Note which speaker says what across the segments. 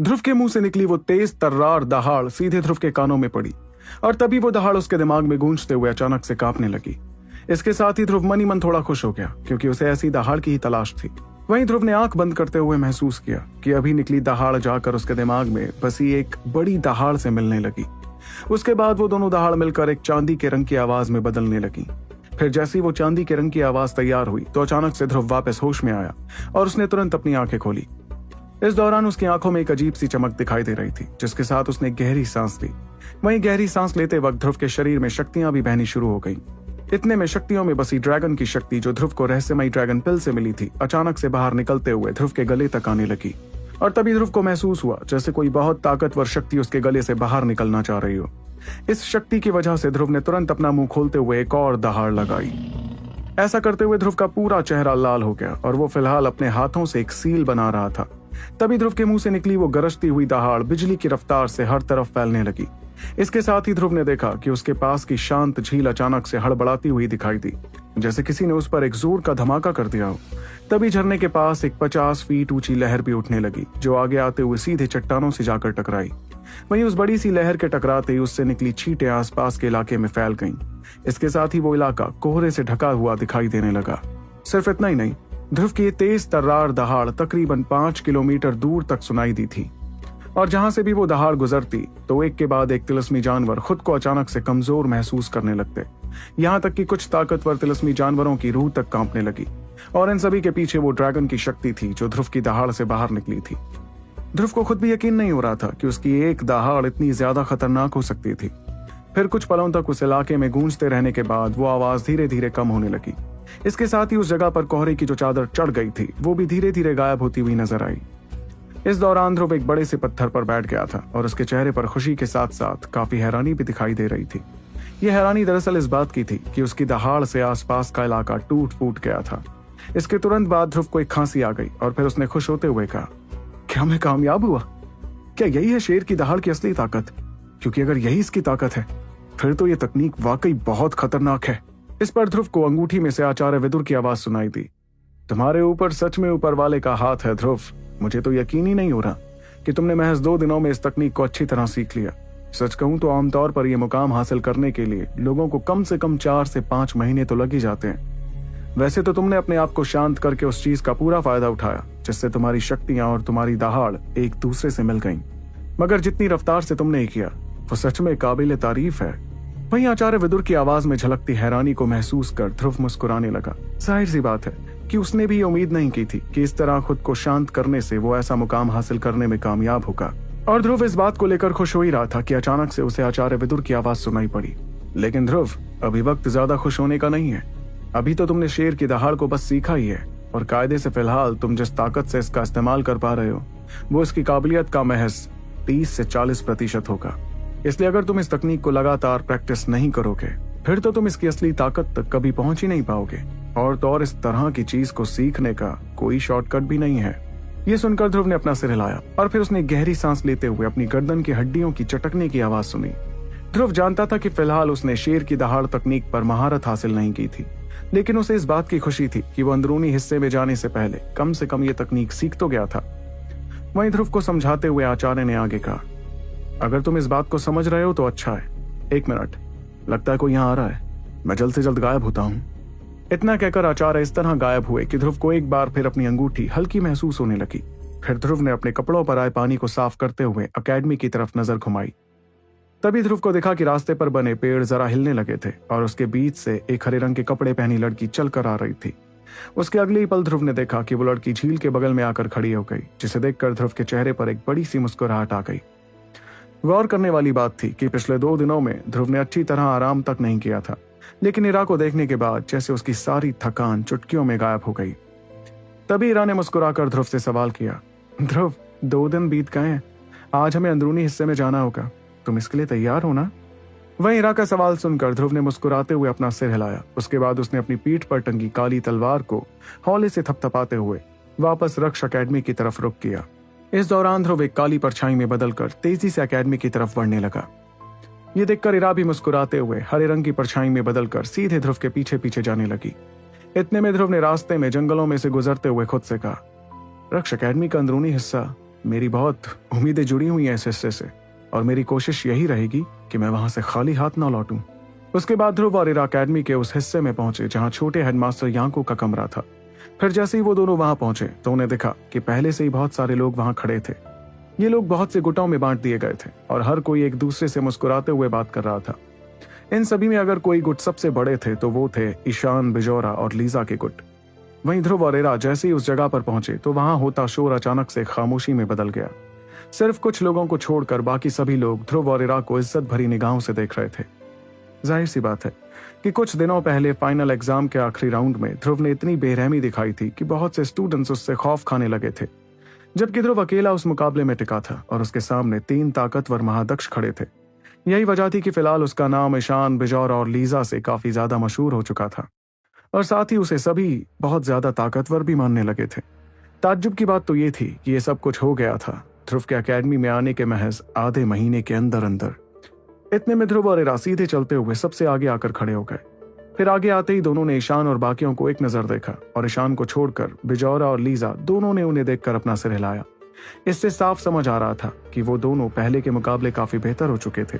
Speaker 1: ध्रुव के मुँह से निकली वो तेज तर्रार दहाड़ सीधे ध्रुव के कानों में पड़ी और तभी वो दहाड़ उसके दिमाग में गूंजते हुए अचानक से कांपने लगी। इसके साथ ही ध्रुव मनी मन थोड़ा खुश हो गया, क्योंकि उसे ऐसी दहाड़ की ही तलाश थी। वहीं ध्रुव ने आँख बंद करते हुए महसूस किया कि अभी निकली दहाड़ जाकर उसके दिमाग में बसी एक बड़ी दहाड़ से मिलने लगी। उसके बाद वो दोनों दहाड़ मिलकर एक चांदी के रंग की आवाज़ में बदलने लगी। फिर जैसी वो चांदी के रंग की आवाज़ तैयार हुई तो अचानक से ध्रुव वापस होश में आया और उसने तुरंत अपनी आँखें खोली। इस दौरान उसकी आँखों में एक अजीब सी चमक दिखाई दे रही थी, जिसके साथ उसने गहरी सांस ली। वहीं गहरी सांस लेते वक्त ध्रुव के शरीर में शक्तियाँ भी बहनी शुरू हो गईं। इतने में शक्तियों में बसी ड्रैगन की शक्ति जो ध्रुव को रहस्यमयी ड्रैगन पिल से मिली थी, अचानक से बाहर निकलते हुए ध्रुव के गले तक आने लगी। और तभी ध्रुव को महसूस हुआ, जैसे कोई बहुत ताकतवर शक्ति उसके गले से बाहर निकलना चाह रही हो। इस शक्ति की वजह से ध्रुव ने तुरंत अपना मुँह खोलते हुए एक और दहाड़ लगाई। ऐसा करते हुए ध्रुव का पूरा चेहरा लाल हो गया और वो फ़िलहाल अपने हाथों से एक सील बना रहा था। तभी ध्रुव के मुँह से निकली वो गरजती हुई दहाड़ बिजली की रफ्तार से हर तरफ़ फैलने लगी। इसके साथ ही ध्रुव ने देखा कि उसके पास की शांत झील अचानक से हड़बड़ाती हुई दिखाई दी, जैसे किसी ने उस पर एक ज़ोर का धमाका कर दिया हो। तभी झरने के पास एक पचास फीट ऊँची लहर भी उठने लगी, जो आगे आते हुए सीधे चट्टानों से जाकर टकराई। वहीं उस बड़ी सी लहर के टकराते ही उससे निकली छींटे आसपास के इलाके में फैल गईं। इसके साथ ही वो इलाका कोहरे से ढका हुआ दिखाई देने लगा। सिर्फ़ इतना ही नहीं ध्रुव की तेज तर्रार दहाड़ तकरीबन पाँच किलोमीटर दूर तक सुनाई दी थी। और जहाँ से भी वो दहाड़ गुजरती तो एक के बाद एक तिलस्मी जानवर खुद को अचानक से कमज़ोर महसूस करने लगते। यहाँ तक कि कुछ ताकतवर तिलस्मी जानवरों की रूह तक कांपने लगी, और इन सभी के पीछे वो ड्रैगन की शक्ति थी जो ध्रुव की दहाड़ से बाहर निकली थी। ध्रुव को खुद भी यकीन नहीं हो रहा था कि उसकी एक दहाड़ इतनी ज़्यादा खतरनाक हो सकती थी। फिर कुछ पलों तक उस इलाके में गूंजते रहने के बाद वो आवाज़ धीरे धीरे कम होने लगी। इसके साथ ही उस जगह पर कोहरे की जो चादर चढ़ गई थी, वो भी धीरे धीरे गायब होती हुई नज़र आई। इस दौरान ध्रुव एक बड़े से पत्थर पर बैठ गया था और उसके चेहरे पर खुशी के साथ साथ काफ़ी हैरानी भी दिखाई दे रही थी। यह हैरानी दरअसल इस बात की थी कि उसकी दहाड़ से आसपास का इलाका टूट फूट गया था। इसके तुरंत बाद ध्रुव को एक खांसी आ गई और फिर उसने खुश होते हुए कहा, क्या मैं कामयाब हुआ? क्या यही है शेर की दहाड़ की असली ताकत? क्योंकि अगर यही इसकी ताकत है, फिर तो ये तकनीक वाकई बहुत खतरनाक है। इस पर ध्रुव को अंगूठी में से आचार्य विदुर की आवाज़ सुनाई दी। तुम्हारे ऊपर, सच में ऊपर वाले का हाथ है ध्रुव। मुझे तो यकीन ही नहीं हो रहा कि तुमने महज दो दिनों में इस तकनीक को अच्छी तरह सीख लिया। सच कहूँ तो आमतौर पर यह मुकाम हासिल करने के लिए लोगों को कम से कम चार से पाँच महीने तो लग ही जाते हैं। वैसे तो तुमने अपने आप को शांत करके उस चीज़ का पूरा फ़ायदा उठाया, जिससे तुम्हारी शक्तियाँ और तुम्हारी दहाड़ एक दूसरे से मिल गईं। मगर जितनी रफ्तार से तुमने किया, वो सच में काबिल तारीफ़ है। वहीं आचार्य विदुर की आवाज़ में झलकती हैरानी को महसूस कर ध्रुव मुस्कुराने लगा। ज़ाहिर सी बात है कि उसने भी उम्मीद नहीं की थी कि इस तरह खुद को शांत करने से वो ऐसा मुकाम हासिल करने में कामयाब होगा। और ध्रुव इस बात को लेकर खुश हो ही रहा था कि अचानक से उसे आचार्य विदुर की आवाज़ सुनाई पड़ी। लेकिन ध्रुव, अभी वक्त ज़्यादा खुश होने का नहीं है। अभी तो तुमने शेर की दहाड़ को बस सीखा ही है, और कायदे से फ़िलहाल तुम जिस ताकत से इसका इस्तेमाल कर पा रहे हो, वो इसकी काबिलियत का महज तीस से चालीस प्रतिशत होगा। इसलिए अगर तुम इस तकनीक को लगातार प्रैक्टिस नहीं करोगे, फिर तो तुम इसकी असली ताकत तक कभी पहुँच ही नहीं पाओगे। और तो और इस तरह की चीज़ को सीखने का कोई शॉर्टकट भी नहीं है। ये सुनकर ध्रुव ने अपना सिर हिलाया और फिर उसने गहरी सांस लेते हुए अपनी गर्दन की हड्डियों की चटकने की आवाज़ सुनी। ध्रुव जानता था कि फ़िलहाल उसने शेर की दहाड़ तकनीक पर महारत हासिल नहीं की थी, लेकिन उसे इस बात की खुशी थी कि वो अंदरूनी हिस्से में जाने से पहले कम से कम ये तकनीक सीख तो गया था। वहीं ध्रुव को समझाते हुए आचार्य ने आगे कहा अगर तुम इस बात को समझ रहे हो तो अच्छा है। एक मिनट। लगता है कोई यहाँ आ रहा है। मैं जल्द से जल्द गायब होता हूँ। इतना कहकर आचार्य इस तरह गायब हुए कि ध्रुव को एक बार फिर अपनी अंगूठी हल्की महसूस होने लगी। फिर ध्रुव ने अपने कपड़ों पर आए पानी को साफ़ करते हुए अकेडमी की तरफ़ नज़र घुमाई। तभी ध्रुव को देखा कि रास्ते पर बने पेड़ जरा हिलने लगे थे और उसके बीच से एक हरे रंग के कपड़े पहनी लड़की चलकर आ रही थी। उसके अगले ही पल ध्रुव ने देखा कि वो लड़की झील के बगल में आकर खड़ी हो गई, जिसे देखकर ध्रुव के चेहरे पर एक बड़ी सी मुस्कुराहट आ गई। गौर करने वाली बात थी कि पिछले दो दिनों में ध्रुव ने अच्छी तरह आराम तक नहीं किया था, लेकिन इरा को देखने के बाद जैसे उसकी सारी थकान चुटकियों में गायब हो गई। तभी इरा ने मुस्कुराकर ध्रुव से सवाल किया, ध्रुव, दो दिन बीत गए आज हमें अंदरूनी हिस्से में जाना होगा। तुम इसके लिए तैयार हो ना? वहीं इरा का सवाल सुनकर ध्रुव ने मुस्कुराते हुए अपना सिर हिलाया। उसके बाद उसने अपनी पीठ पर टंगी काली तलवार को हौले से थपथपाते हुए वापस रक्ष अकेडमी की तरफ़ रुक किया। इस दौरान ध्रुव एक काली परछाई में बदलकर तेज़ी से अकेडमी की तरफ़ बढ़ने लगा। ये देखकर इरा भी मुस्कुराते हुए हरे रंग की परछाई में बदलकर सीधे ध्रुव के पीछे पीछे जाने लगी। इतने में ध्रुव ने रास्ते में जंगलों में से गुजरते हुए खुद से कहा, रक्ष अकेडमी का अंदरूनी हिस्सा, मेरी बहुत उम्मीदें जुड़ी हुई हैं इस हिस्से से, और मेरी कोशिश यही रहेगी कि मैं वहाँ से खाली हाथ ना लौटूं। उसके बाद ध्रुव और इरा अकेडमी के उस हिस्से में पहुँचे जहाँ छोटे हेडमास्टर यांको का कमरा था। फिर जैसे ही वो दोनों वहाँ पहुँचे तो उन्हें दिखा कि पहले से ही बहुत सारे लोग वहाँ खड़े थे। ये लोग बहुत से गुटों में बांट दिए गए थे, और हर कोई एक दूसरे से मुस्कुराते हुए बात कर रहा था। इन सभी में अगर कोई गुट सबसे बड़े थे तो वो थे ईशान, बिजोरा और लीजा के गुट। वहीं ध्रुव और जैसे ही उस जगह पर पहुँचे तो वहाँ होता शोर अचानक से खामोशी में बदल गया। सिर्फ़ कुछ लोगों को छोड़कर बाकी सभी लोग ध्रुव और को इज़्ज़त भरी निगाहों से देख रहे थे। ज़ाहिर सी बात है कि कुछ दिनों पहले फाइनल एग्ज़ाम के आखिरी राउंड में ध्रुव ने इतनी बेरहमी दिखाई थी कि बहुत से स्टूडेंट्स उससे खौफ खाने लगे थे। जबकि ध्रुव अकेला उस मुकाबले में टिका था और उसके सामने तीन ताकतवर महादक्ष खड़े थे। यही वजह थी कि फ़िलहाल उसका नाम ईशान, बिजौर और लीजा से काफ़ी ज़्यादा मशहूर हो चुका था। और साथ ही उसे सभी बहुत ज़्यादा ताकतवर भी मानने लगे थे। ताज्जुब की बात तो ये थी कि ये सब कुछ हो गया था। ध्रुव के अकेडमी में आने के महज आधे महीने के अंदर अंदर इतने में ध्रुव और इरा सीधे चलते हुए सबसे आगे आकर खड़े हो गए। फिर आगे आते ही दोनों ने ईशान और बाकियों को एक नज़र देखा और ईशान को छोड़कर बिजौरा और लीजा दोनों ने उन्हें देखकर अपना सिर हिलाया। इससे साफ़ समझ आ रहा था कि वो दोनों पहले के मुकाबले काफ़ी बेहतर हो चुके थे।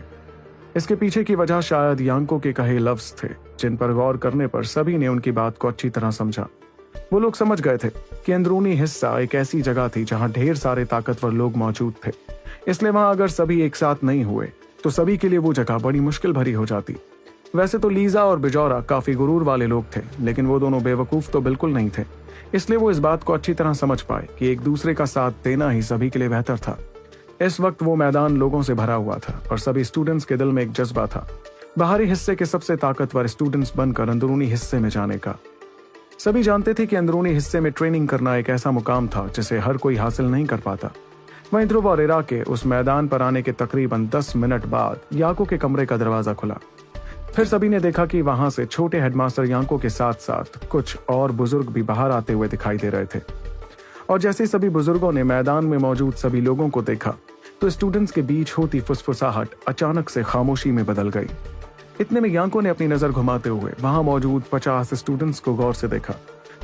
Speaker 1: इसके पीछे की वजह शायद यांको के कहे लफ्ज थे, जिन पर गौर करने पर सभी ने उनकी बात को अच्छी तरह समझा। वो लोग समझ गए थे कि अंदरूनी हिस्सा एक ऐसी जगह थी जहाँ ढेर सारे ताकतवर लोग मौजूद थे। इसलिए वहाँ अगर सभी एक साथ नहीं हुए तो सभी के लिए वो जगह बड़ी मुश्किल भरी हो जाती। वैसे तो लीजा और बिजौरा काफ़ी गुरूर वाले लोग थे, लेकिन वो दोनों बेवकूफ़ तो बिल्कुल नहीं थे। इसलिए वो इस बात को अच्छी तरह समझ पाए कि एक दूसरे का साथ देना ही सभी के लिए बेहतर था। इस वक्त वो मैदान लोगों से भरा हुआ था और सभी स्टूडेंट्स के दिल में एक जज्बा था। बाहरी हिस्से के सबसे ताकतवर स्टूडेंट्स बनकर अंदरूनी हिस्से में जाने का। सभी जानते थे कि अंदरूनी हिस्से में ट्रेनिंग करना एक ऐसा मुकाम था जिसे हर कोई हासिल नहीं कर पाता। वहीं ध्रुव और इरा के उस मैदान पर आने के तकरीबन दस मिनट बाद याको के कमरे का दरवाज़ा खुला। फिर सभी ने देखा कि वहाँ से छोटे हेडमास्टर यांको के साथ साथ कुछ और बुज़ुर्ग भी बाहर आते हुए दिखाई दे रहे थे। और जैसे सभी बुज़ुर्गों ने मैदान में मौजूद सभी लोगों को देखा तो स्टूडेंट्स के बीच होती फुसफुसाहट अचानक से खामोशी में बदल गई। इतने में यांको ने अपनी नज़र घुमाते हुए वहाँ मौजूद पचास स्टूडेंट्स को गौर से देखा।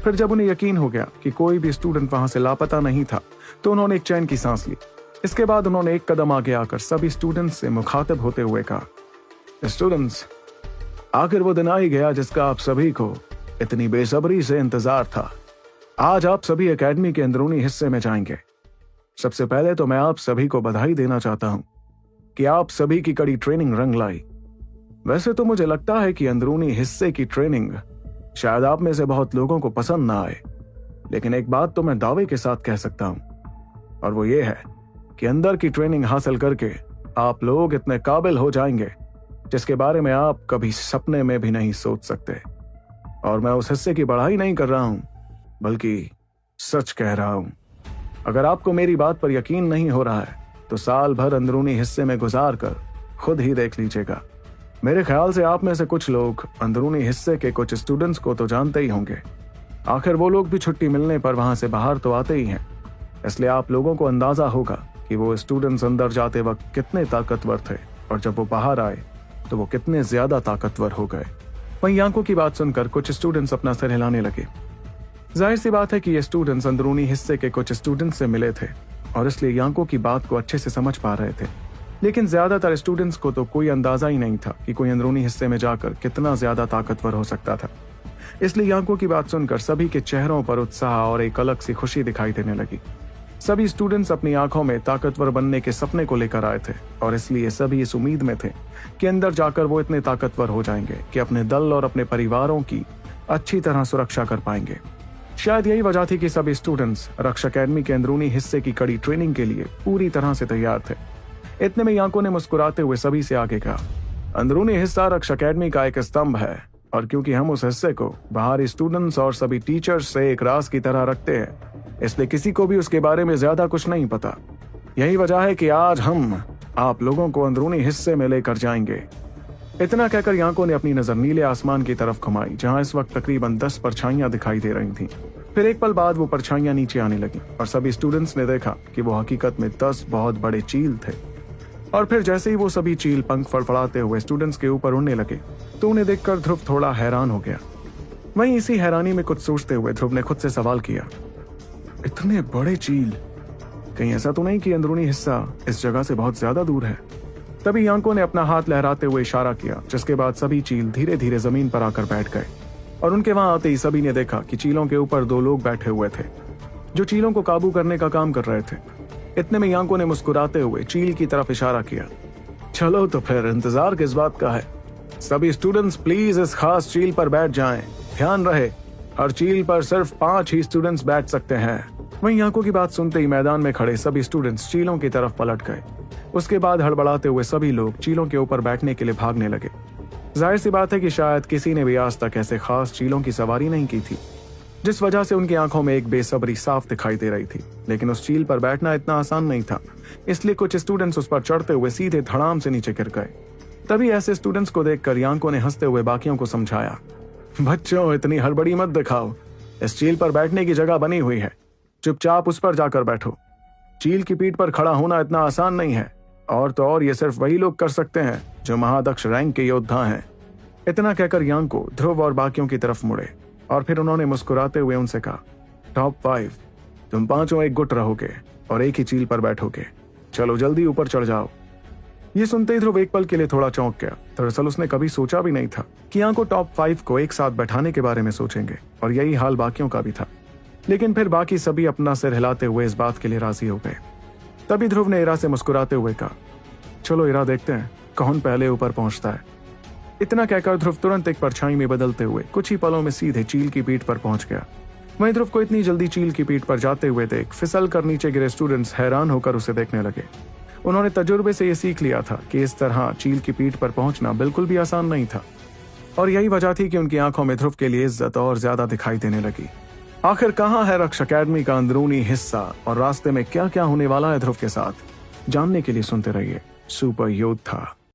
Speaker 1: फिर जब उन्हें यकीन हो गया कि कोई भी स्टूडेंट वहाँ से लापता नहीं था तो उन्होंने एक चैन की सांस ली। इसके बाद उन्होंने एक कदम आगे आकर सभी स्टूडेंट्स से मुखातिब होते हुए कहा स्टूडेंट्स आखिर वो दिन आ ही गया जिसका आप सभी को इतनी बेसब्री से इंतज़ार था। आज आप सभी एकेडमी के अंदरूनी हिस्से में जाएँगे। सबसे पहले तो मैं आप सभी को बधाई देना चाहता हूँ कि आप सभी की कड़ी ट्रेनिंग रंग लाई। वैसे तो मुझे लगता है कि अंदरूनी हिस्से की ट्रेनिंग शायद आप में से बहुत लोगों को पसंद ना आए। लेकिन एक बात तो मैं दावे के साथ कह सकता हूँ, और वो ये है कि अंदर की ट्रेनिंग हासिल करके आप लोग इतने काबिल हो जाएँगे, जिसके बारे में आप कभी सपने में भी नहीं सोच सकते। और मैं उस हिस्से की बढ़ाई नहीं कर रहा हूँ, बल्कि सच कह रहा हूँ। अगर आपको मेरी बात पर यकीन नहीं हो रहा है तो साल भर अंदरूनी हिस्से में गुजार कर खुद ही देख लीजिएगा। मेरे ख्याल से आप में से कुछ लोग अंदरूनी हिस्से के कुछ स्टूडेंट्स को तो जानते ही होंगे। आखिर वो लोग भी छुट्टी मिलने पर वहाँ से बाहर तो आते ही हैं। इसलिए आप लोगों को अंदाज़ा होगा कि वो स्टूडेंट्स अंदर जाते वक्त कितने ताकतवर थे और जब वो बाहर आए तो वो कितने ज़्यादा ताकतवर हो गए। वहीं आँखों की बात सुनकर कुछ स्टूडेंट्स अपना सर हिलाने लगे। ज़ाहिर सी बात है कि ये स्टूडेंट्स अंदरूनी हिस्से के कुछ स्टूडेंट्स से मिले थे और इसलिए यांको की बात को अच्छे से समझ पा रहे थे। लेकिन ज़्यादातर स्टूडेंट्स को तो कोई अंदाज़ा ही नहीं था कि कोई अंदरूनी हिस्से में जाकर कितना ज़्यादा ताकतवर हो सकता था। इसलिए यांको की बात सुनकर सभी के चेहरों पर उत्साह और एक अलग सी खुशी दिखाई देने लगी। सभी स्टूडेंट्स अपनी आँखों में ताकतवर बनने के सपने को लेकर आए थे और इसलिए सभी इस उम्मीद में थे कि अंदर जाकर वो इतने ताकतवर हो जाएँगे कि अपने दल और अपने परिवारों की अच्छी तरह सुरक्षा कर पाएँगे। शायद यही वजह थी कि सभी स्टूडेंट्स रक्षा अकेडमी के अंदरूनी हिस्से की कड़ी ट्रेनिंग के लिए पूरी तरह से तैयार थे। इतने में यांको ने मुस्कुराते हुए सभी से आगे कहा, अंदरूनी हिस्सा रक्षा अकेडमी का एक स्तंभ है, और क्योंकि हम उस हिस्से को बाहरी स्टूडेंट्स और सभी टीचर्स से एक रास की तरह रखते हैं, इसलिए किसी को भी उसके बारे में ज़्यादा कुछ नहीं पता। यही वजह है कि आज हम आप लोगों को अंदरूनी हिस्से में लेकर जाएँगे। इतना कहकर यांको ने अपनी नज़र नीले आसमान की तरफ़ घुमाई, जहाँ इस वक्त तकरीबन दस परछाइयाँ दिखाई दे रही थीं। फिर एक पल बाद वो परछाइयाँ नीचे आने लगी, और सभी स्टूडेंट्स ने देखा कि वो हकीकत में दस बहुत बड़े चील थे। और फिर जैसे ही वो सभी चील पंख फड़फड़ाते हुए स्टूडेंट्स के ऊपर उड़ने लगे तो उन्हें देखकर ध्रुव थोड़ा हैरान हो गया। वहीं इसी हैरानी में कुछ सोचते हुए ध्रुव ने खुद से सवाल किया, इतने बड़े चील, कहीं ऐसा तो नहीं कि अंदरूनी हिस्सा इस जगह से बहुत ज़्यादा दूर है? तभी यांको ने अपना हाथ लहराते हुए इशारा किया, जिसके बाद सभी चील धीरे धीरे ज़मीन पर आकर बैठ गए। और उनके वहाँ आते ही सभी ने देखा कि चीलों के ऊपर दो लोग बैठे हुए थे, जो चीलों को काबू करने का काम कर रहे थे। इतने में यांको ने मुस्कुराते हुए चील की तरफ़ इशारा किया। चलो तो फिर इंतज़ार किस बात का है? सभी स्टूडेंट्स प्लीज़ इस खास चील पर बैठ जाएँ। ध्यान रहे, हर चील पर सिर्फ़ पाँच ही स्टूडेंट्स बैठ सकते हैं। वहीं यांको की बात सुनते ही मैदान में खड़े सभी स्टूडेंट्स चीलों की तरफ़ पलट गए। उसके बाद हड़बड़ाते हुए सभी लोग चीलों के ऊपर बैठने के लिए भागने लगे। ज़ाहिर सी बात है कि शायद किसी ने भी आज तक ऐसे खास चीलों की सवारी नहीं की थी। जिस वजह से उनकी आँखों में एक बेसब्री साफ़ दिखाई दे रही थी, लेकिन उस चील पर बैठना इतना आसान नहीं था, इसलिए कुछ स्टूडेंट्स उस पर चढ़ते हुए सीधे धड़ाम से नीचे गिर गए। तभी ऐसे स्टूडेंट्स को देखकर यांको ने हँसते हुए बाकियों को समझाया, बच्चों, इतनी हड़बड़ी मत दिखाओ। इस चील पर बैठने की जगह बनी हुई है। चुपचाप उस पर जाकर बैठो। चील की पीठ पर खड़ा होना इतना आसान नहीं है, और तो और ये सिर्फ़ वही लोग कर सकते हैं, जो महादक्ष रैंक के योद्धा हैं। इतना कहकर यांको ध्रुव और बाकियों की तरफ़ मुड़े। और फिर उन्होंने मुस्कुराते हुए उनसे कहा टॉप फाइव तुम पाँचों एक गुट रहोगे और एक ही चील पर बैठोगे। चलो जल्दी ऊपर चढ़ जाओ। ये सुनते ही ध्रुव एक पल के लिए थोड़ा चौंक गया। दरअसल उसने कभी सोचा भी नहीं था कि यहाँ को टॉप फाइव को एक साथ बैठाने के बारे में सोचेंगे, और यही हाल बाकियों का भी था। लेकिन फिर बाकी सभी अपना सिर हिलाते हुए इस बात के लिए राज़ी हो गए। तभी ध्रुव ने इरा से मुस्कुराते हुए कहा, चलो इरा देखते हैं कौन पहले ऊपर पहुँचता है। इतना कहकर ध्रुव तुरंत एक परछाई में बदलते हुए, कुछ ही पलों में सीधे चील की पीठ पर पहुँच गया। वहीं ध्रुव को इतनी जल्दी चील की पीठ पर जाते हुए देख, फिसल कर नीचे गिरे स्टूडेंट्स हैरान होकर उसे देखने लगे। उन्होंने तजुर्बे से यह सीख लिया था कि इस तरह चील की पीठ पर पहुँचना बिल्कुल भी आसान नहीं था। और यही वजह थी कि उनकी आँखों में ध्रुव के लिए इज़्ज़त और ज़्यादा दिखाई देने लगी। आखिर कहाँ है रक्ष अकेडमी का अंदरूनी हिस्सा और रास्ते में क्या क्या होने वाला है ध्रुव के साथ? जानने के लिए सुनते रहिए सुपर योद्धा